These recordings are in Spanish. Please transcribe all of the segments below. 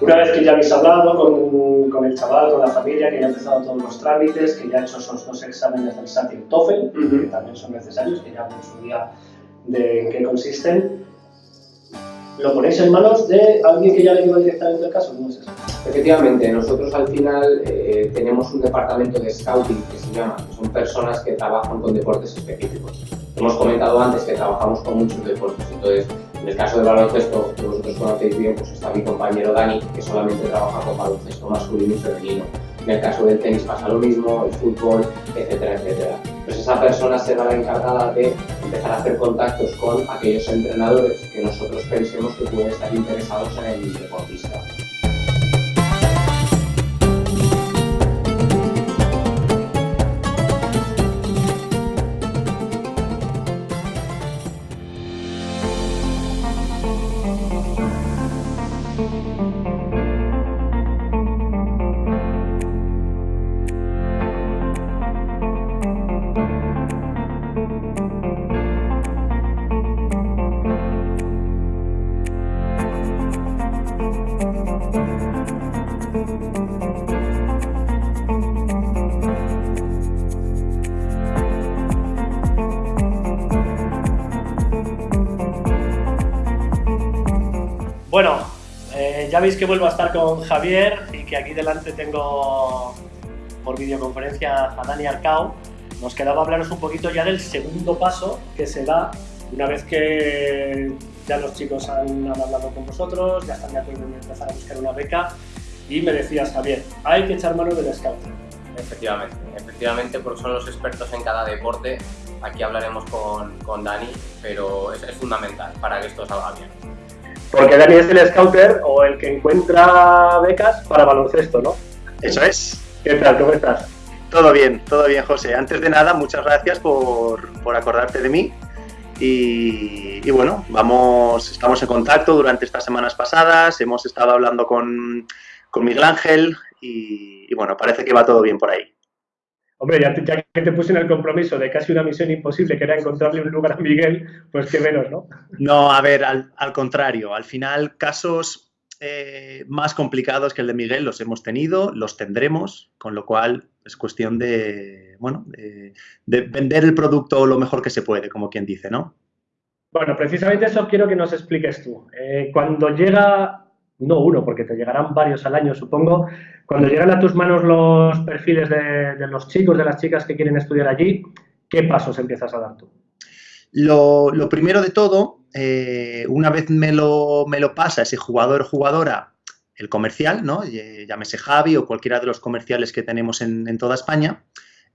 Una vez que ya habéis hablado con, con, el chaval, con la familia, que ya ha empezado todos los trámites, que ya ha hecho esos dos exámenes del SAT y el TOEFL, que también son necesarios, que ya en su día de en qué consisten, ¿lo ponéis en manos de alguien que ya le lleva directamente el caso? ¿Cómo es eso? Efectivamente, nosotros al final eh, tenemos un departamento de scouting que se llama, que son personas que trabajan con deportes específicos. Hemos comentado antes que trabajamos con muchos deportes, entonces en el caso del baloncesto, que vosotros conocéis bien, pues está mi compañero Dani, que solamente trabaja con baloncesto masculino y femenino. En el caso del tenis pasa lo mismo, el fútbol, etcétera, etcétera. Pues esa persona será la encargada de empezar a hacer contactos con aquellos entrenadores que nosotros pensemos que pueden estar interesados en el deportista. Ya veis que vuelvo a estar con Javier y que aquí delante tengo por videoconferencia a Dani Arcao. Nos quedaba hablaros un poquito ya del segundo paso que se da una vez que ya los chicos han, hablado con vosotros, ya están de acuerdo en empezar a buscar una beca y me decías, Javier, hay que echar mano del scouting. Efectivamente, efectivamente porque son los expertos en cada deporte. Aquí hablaremos con, con Dani, pero es, es fundamental para que esto salga bien. Porque Dani es el scouter o el que encuentra becas para baloncesto, ¿no? Eso es. ¿Qué tal? ¿Cómo estás? Todo bien, todo bien, José. Antes de nada, muchas gracias por, por acordarte de mí. Y, y, bueno, vamos, estamos en contacto durante estas semanas pasadas, hemos estado hablando con, con Miguel Ángel y, y, bueno, parece que va todo bien por ahí. Hombre, ya, te, ya, que te puse en el compromiso de casi una misión imposible, que era encontrarle un lugar a Miguel, pues qué menos, ¿no? No, a ver, al, al contrario, al final casos eh, más complicados que el de Miguel los hemos tenido, los tendremos, con lo cual es cuestión de, bueno, de, de, vender el producto lo mejor que se puede, como quien dice, ¿no? Bueno, precisamente eso quiero que nos expliques tú. Eh, cuando llega, no uno, porque te llegarán varios al año, supongo, cuando llegan a tus manos los perfiles de, los chicos, de las chicas que quieren estudiar allí, ¿qué pasos empiezas a dar tú? Lo, primero de todo, eh, una vez me lo, pasa ese jugador jugadora, el comercial, ¿no? llámese Javi o cualquiera de los comerciales que tenemos en, toda España,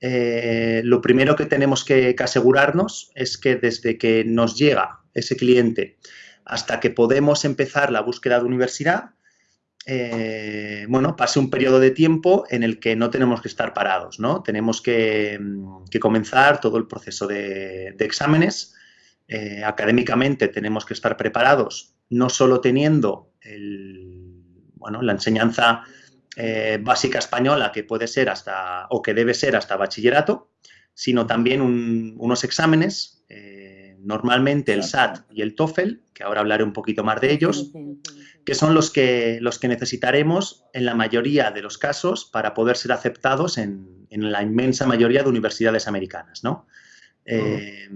eh, lo primero que tenemos que, asegurarnos es que desde que nos llega ese cliente hasta que podemos empezar la búsqueda de universidad, eh, bueno, pase un periodo de tiempo en el que no tenemos que estar parados, ¿no? Tenemos que, que comenzar todo el proceso de, exámenes. Eh, académicamente tenemos que estar preparados, no solo teniendo el, bueno, la enseñanza eh, básica española que puede ser hasta, o que debe ser hasta bachillerato, sino también un, unos exámenes, normalmente el SAT y el TOEFL, que ahora hablaré un poquito más de ellos, que son los que, los que necesitaremos en la mayoría de los casos para poder ser aceptados en, en la inmensa mayoría de universidades americanas. ¿no? Eh,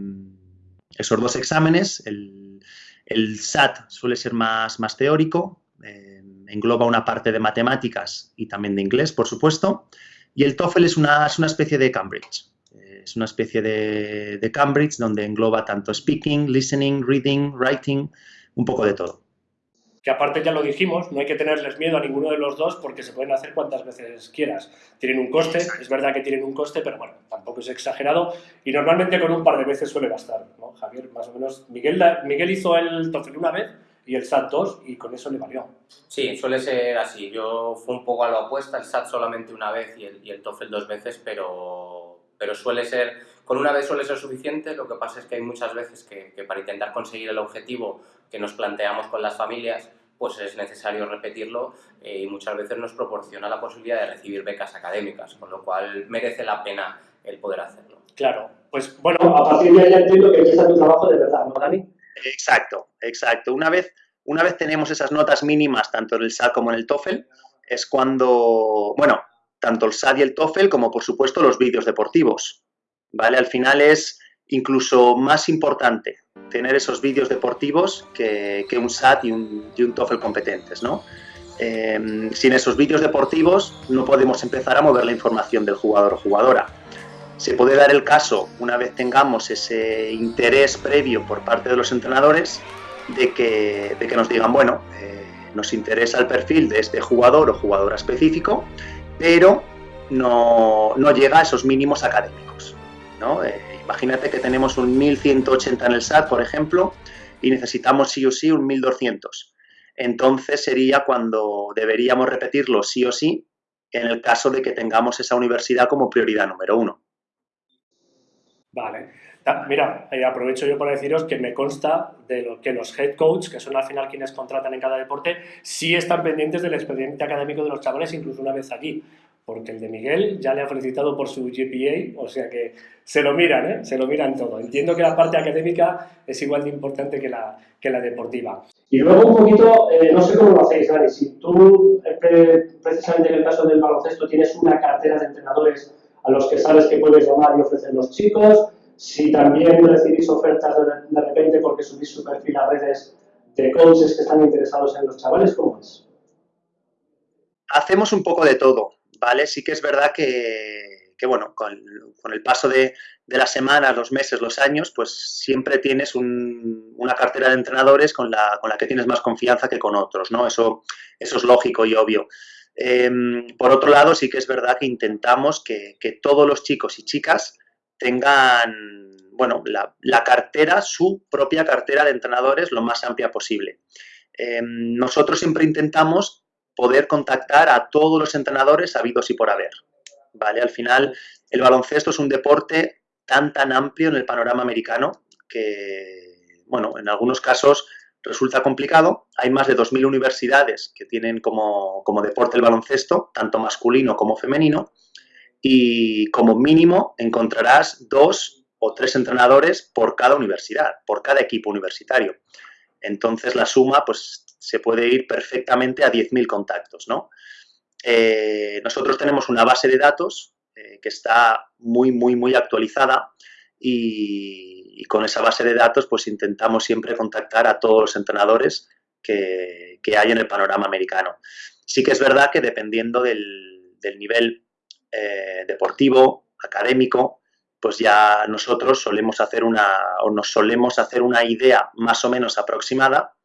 esos dos exámenes, el, el, SAT suele ser más, más teórico, eh, engloba una parte de matemáticas y también de inglés, por supuesto, y el TOEFL es una, es una especie de Cambridge. Es una especie de, de Cambridge donde engloba tanto speaking, listening, reading, writing, un poco de todo que aparte ya lo dijimos, no hay que tenerles miedo a ninguno de los dos porque se pueden hacer cuantas veces quieras. Tienen un coste, es verdad que tienen un coste, pero bueno, tampoco es exagerado y normalmente con un par de veces suele bastar, ¿no? Javier, más o menos, Miguel, Miguel hizo el TOEFL una vez y el SAT dos y con eso le valió. Sí, suele ser así. Yo fui un poco a lo opuesta, el SAT solamente una vez y el, y el TOEFL dos veces, pero, pero suele ser, con una vez suele ser suficiente, lo que pasa es que hay muchas veces que, que para intentar conseguir el objetivo que nos planteamos con las familias, pues es necesario repetirlo eh, y muchas veces nos proporciona la posibilidad de recibir becas académicas, con lo cual merece la pena el poder hacerlo. Claro, pues bueno, a partir de ahí entiendo que empieza tu trabajo de verdad, ¿no, Dani? Exacto, exacto. Una vez, Una vez tenemos esas notas mínimas, tanto en el SAT como en el TOEFL, es cuando, bueno, tanto el SAT y el TOEFL como por supuesto los vídeos deportivos, ¿vale? Al final es incluso más importante tener esos vídeos deportivos que, un SAT y un, y TOEFL competentes, ¿no? Em, sin esos vídeos deportivos no podemos empezar a mover la información del jugador o jugadora. Se puede dar el caso, una vez tengamos ese interés previo por parte de los entrenadores, de que, de que nos digan, bueno, eh, nos interesa el perfil de este jugador o jugadora específico, pero no, no llega a esos mínimos académicos. ¿no? Eh, imagínate que tenemos un 1180 en el SAT, por ejemplo, y necesitamos sí o sí un 1200. Entonces sería cuando deberíamos repetirlo sí o sí en el caso de que tengamos esa universidad como prioridad número uno. Vale. Mira, eh, aprovecho yo para deciros que me consta de lo que los head coach, que son al final quienes contratan en cada deporte, sí están pendientes del expediente académico de los chavales, incluso una vez allí. Porque el de Miguel ya le ha felicitado por su GPA, o sea que se lo miran, ¿eh? se lo miran todo. Entiendo que la parte académica es igual de importante que la, que la deportiva. Y luego un poquito, eh, no sé cómo lo hacéis, Dani, si tú, eh, precisamente en el caso del baloncesto, tienes una cartera de entrenadores a los que sabes que puedes llamar y ofrecer los chicos, si también recibís ofertas de, repente porque subís su perfil a redes de coaches que están interesados en los chavales, ¿cómo es? Hacemos un poco de todo, ¿vale? Sí que es verdad que, bueno, con, el paso de, las semanas, los meses, los años, pues siempre tienes una cartera de entrenadores con la, con la que tienes más confianza que con otros, ¿no? Eso, eso es lógico y obvio. Em, por otro lado, sí que es verdad que intentamos que, que todos los chicos y chicas tengan, bueno, la, cartera, su propia cartera de entrenadores lo más amplia posible. Em, nosotros siempre intentamos poder contactar a todos los entrenadores habidos y por haber. ¿vale? Al final, el baloncesto es un deporte tan, tan amplio en el panorama americano que, bueno, en algunos casos resulta complicado. Hay más de 2.000 universidades que tienen como, como deporte el baloncesto, tanto masculino como femenino, y como mínimo encontrarás dos o tres entrenadores por cada universidad, por cada equipo universitario. Entonces la suma pues se puede ir perfectamente a 10.000 contactos, ¿no? Eh, nosotros tenemos una base de datos eh, que está muy, muy, muy actualizada y, con esa base de datos pues intentamos siempre contactar a todos los entrenadores que, hay en el panorama americano. Sí que es verdad que dependiendo del, del nivel eh, deportivo, académico, pues ya nosotros solemos hacer una, o nos solemos hacer una idea más o menos aproximada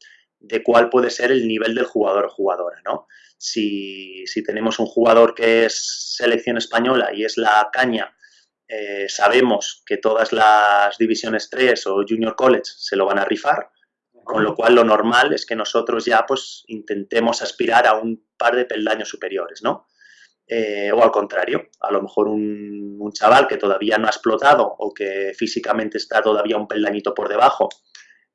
de cuál puede ser el nivel del jugador o jugadora, ¿no? Si, tenemos un jugador que es selección española y es la caña, eh, sabemos que todas las divisiones 3 o junior college se lo van a rifar, con lo cual lo normal es que nosotros ya pues intentemos aspirar a un par de peldaños superiores, ¿no? Eh, o al contrario, a lo mejor un, chaval que todavía no ha explotado o que físicamente está todavía un peldañito por debajo,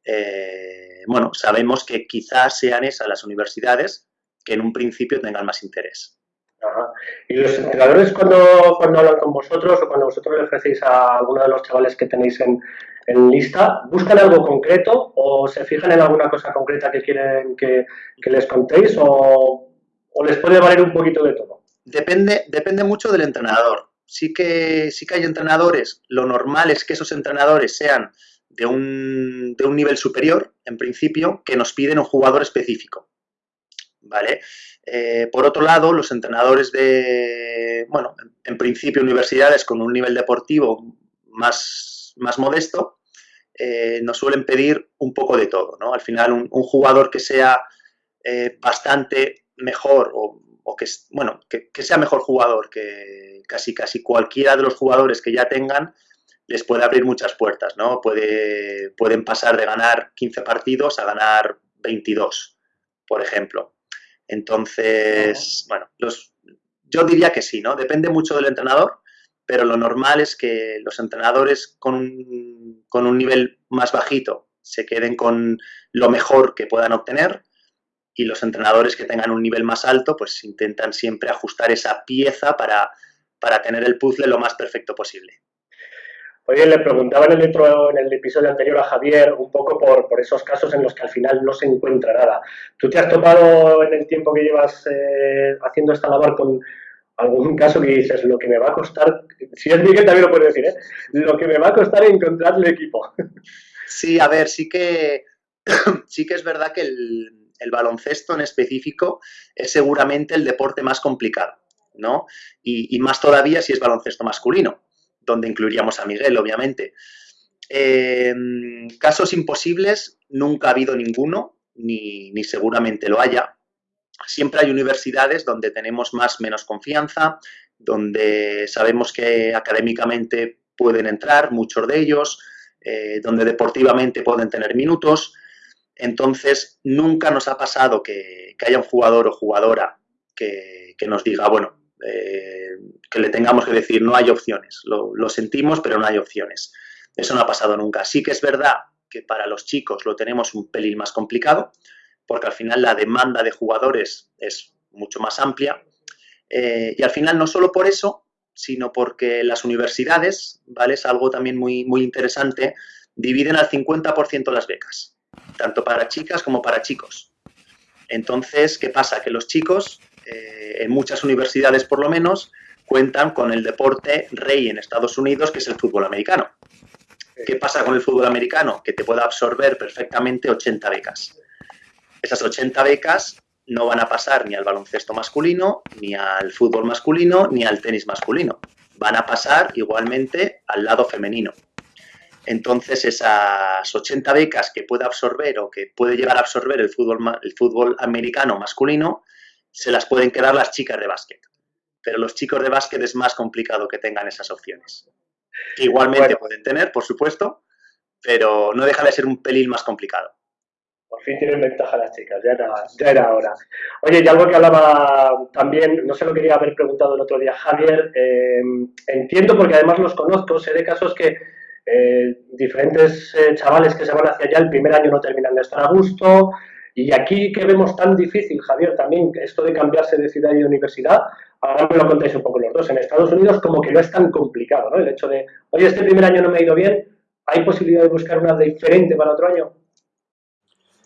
eh, bueno, sabemos que quizás sean esas las universidades que en un principio tengan más interés. Y los entrenadores cuando, cuando hablan con vosotros o cuando vosotros le ofrecéis a alguno de los chavales que tenéis en, lista, ¿buscan algo concreto o se fijan en alguna cosa concreta que quieren que, les contéis o les puede valer un poquito de todo? Depende, depende mucho del entrenador. Sí que, sí que hay entrenadores, lo normal es que esos entrenadores sean de un, de un nivel superior, en principio, que nos piden un jugador específico. ¿Vale? Eh, por otro lado, los entrenadores de, bueno, en, principio universidades con un nivel deportivo más, más modesto, eh, nos suelen pedir un poco de todo, ¿no? Al final, un, jugador que sea eh, bastante mejor o o que, bueno, que, sea mejor jugador, que casi, casi cualquiera de los jugadores que ya tengan les puede abrir muchas puertas, ¿no? Puede, pueden pasar de ganar 15 partidos a ganar 22, por ejemplo. Entonces, bueno, los, yo diría que sí, ¿no? Depende mucho del entrenador, pero lo normal es que los entrenadores con un, con un nivel más bajito se queden con lo mejor que puedan obtener y los entrenadores que tengan un nivel más alto pues intentan siempre ajustar esa pieza para, tener el puzzle lo más perfecto posible. Oye, le preguntaba en el, en el episodio anterior a Javier un poco por, por, esos casos en los que al final no se encuentra nada. ¿Tú te has topado en el tiempo que llevas eh, haciendo esta labor con algún caso que dices, lo que me va a costar, si es Miguel también lo puede decir, ¿eh? lo que me va a costar encontrar el equipo? Sí, a ver, sí que, sí que es verdad que el, el baloncesto en específico es seguramente el deporte más complicado, ¿no? Y, más todavía si es baloncesto masculino, donde incluiríamos a Miguel, obviamente. Eh, casos imposibles, nunca ha habido ninguno, ni, ni, seguramente lo haya. Siempre hay universidades donde tenemos más menos confianza, donde sabemos que académicamente pueden entrar, muchos de ellos, eh, donde deportivamente pueden tener minutos, entonces, nunca nos ha pasado que, haya un jugador o jugadora que, nos diga, bueno, eh, que le tengamos que decir, no hay opciones, lo, lo, sentimos, pero no hay opciones. Eso no ha pasado nunca. Sí que es verdad que para los chicos lo tenemos un pelín más complicado, porque al final la demanda de jugadores es mucho más amplia. Eh, y al final no solo por eso, sino porque las universidades, ¿vale? Es algo también muy, muy interesante, dividen al 50% las becas tanto para chicas como para chicos. Entonces, ¿qué pasa? Que los chicos, eh, en muchas universidades por lo menos, cuentan con el deporte rey en Estados Unidos, que es el fútbol americano. ¿Qué pasa con el fútbol americano? Que te puede absorber perfectamente 80 becas. Esas 80 becas no van a pasar ni al baloncesto masculino, ni al fútbol masculino, ni al tenis masculino. Van a pasar igualmente al lado femenino. Entonces, esas 80 becas que puede absorber o que puede llegar a absorber el fútbol, el fútbol americano masculino, se las pueden quedar las chicas de básquet. Pero los chicos de básquet es más complicado que tengan esas opciones. igualmente bueno. pueden tener, por supuesto, pero no deja de ser un pelín más complicado. Por fin tienen ventaja las chicas, ya era, ya era hora. Oye, y algo que hablaba también, no se lo quería haber preguntado el otro día Javier, eh, entiendo porque además los conozco, sé de casos que eh, diferentes eh, chavales que se van hacia allá el primer año no terminan de estar a gusto. Y aquí que vemos tan difícil, Javier, también esto de cambiarse de ciudad y de universidad, ahora me lo contáis un poco los dos. En Estados Unidos como que no es tan complicado, ¿no? El hecho de, oye, este primer año no me ha ido bien, ¿hay posibilidad de buscar una diferente para otro año?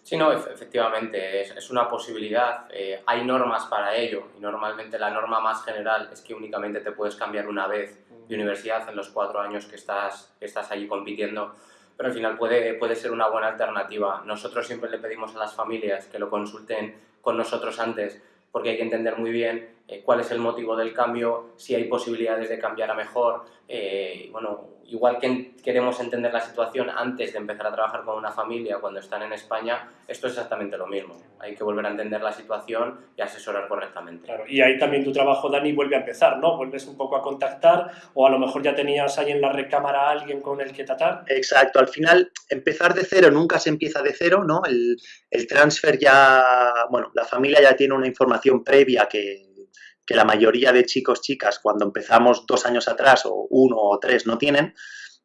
Sí, no, efectivamente, es, es una posibilidad. Eh, hay normas para ello y normalmente la norma más general es que únicamente te puedes cambiar una vez de universidad en los cuatro años que estás, que estás allí compitiendo, pero al final puede, puede ser una buena alternativa. Nosotros siempre le pedimos a las familias que lo consulten con nosotros antes, porque hay que entender muy bien eh, cuál es el motivo del cambio, si hay posibilidades de cambiar a mejor. Eh, bueno, igual que queremos entender la situación antes de empezar a trabajar con una familia cuando están en España, esto es exactamente lo mismo. Hay que volver a entender la situación y asesorar correctamente. Claro, y ahí también tu trabajo, Dani, vuelve a empezar, ¿no? Vuelves un poco a contactar o a lo mejor ya tenías ahí en la recámara a alguien con el que tratar. Exacto, al final empezar de cero nunca se empieza de cero, ¿no? El, el transfer ya, bueno, la familia ya tiene una información previa que que la mayoría de chicos, chicas, cuando empezamos dos años atrás, o uno o tres, no tienen,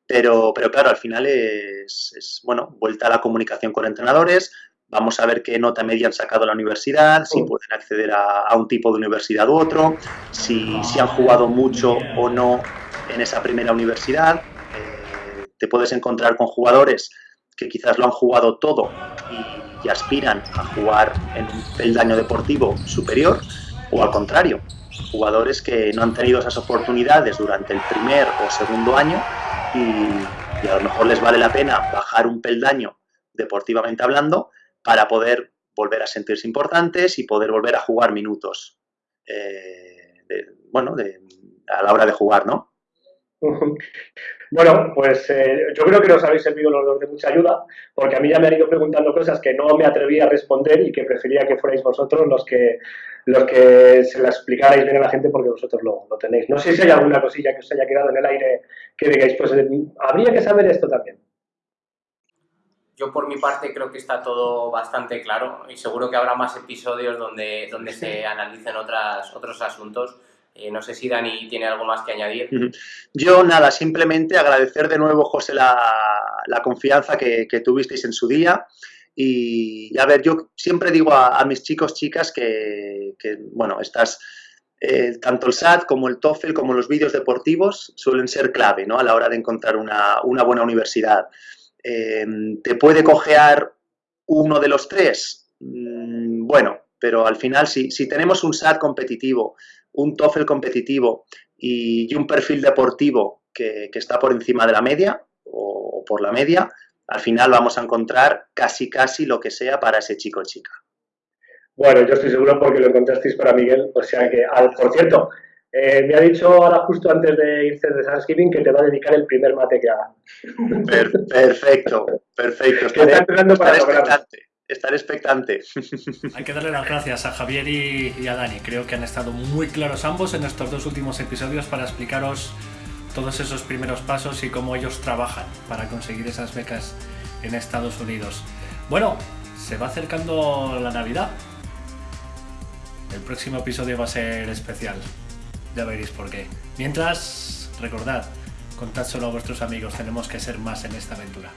pero, pero claro, al final es, es, bueno, vuelta a la comunicación con entrenadores, vamos a ver qué nota media han sacado la universidad, si pueden acceder a, a un tipo de universidad u otro, si, si, han jugado mucho o no en esa primera universidad. Eh, te puedes encontrar con jugadores que quizás lo han jugado todo y, y aspiran a jugar en un peldaño deportivo superior, o al contrario, jugadores que no han tenido esas oportunidades durante el primer o segundo año y, a lo mejor les vale la pena bajar un peldaño deportivamente hablando para poder volver a sentirse importantes y poder volver a jugar minutos, eh, bueno, a la hora de jugar, ¿no? Bueno, pues eh, yo creo que nos habéis servido los dos de mucha ayuda, porque a mí ya me han ido preguntando cosas que no me atreví a responder y que prefería que fuerais vosotros los que, los que se las explicarais bien a la gente porque vosotros lo, lo tenéis. No sé si hay alguna cosilla que os haya quedado en el aire que digáis, pues eh, habría que saber esto también. Yo por mi parte creo que está todo bastante claro y seguro que habrá más episodios donde, donde se analicen otras, otros asuntos. Eh, no sé si Dani tiene algo más que añadir. Yo nada, simplemente agradecer de nuevo, José, la, confianza que, tuvisteis en su día. Y, a ver, yo siempre digo a, mis chicos, chicas, que, bueno, estas, eh, tanto el SAT como el TOEFL como los vídeos deportivos suelen ser clave ¿no? a la hora de encontrar una, buena universidad. Eh, ¿Te puede cojear uno de los tres? Mm, bueno, pero al final si, tenemos un SAT competitivo, un TOEFL competitivo y, un perfil deportivo que, está por encima de la media o por la media, al final vamos a encontrar casi casi lo que sea para ese chico o chica. Bueno, yo estoy seguro porque lo encontrasteis para Miguel. O sea que, al, por cierto, eh, me ha dicho ahora justo antes de irse de Thanksgiving que te va a dedicar el primer mate que haga. perfecto, perfecto. Estaré, está para expectante. Estaré expectante. Hay que darle las gracias a Javier y, a Dani. Creo que han estado muy claros ambos en estos dos últimos episodios para explicaros todos esos primeros pasos y cómo ellos trabajan para conseguir esas becas en Estados Unidos. Bueno, se va acercando la Navidad el próximo episodio va a ser especial. Ya veréis por qué. Mientras, recordad, contad solo a vuestros amigos, tenemos que ser más en esta aventura.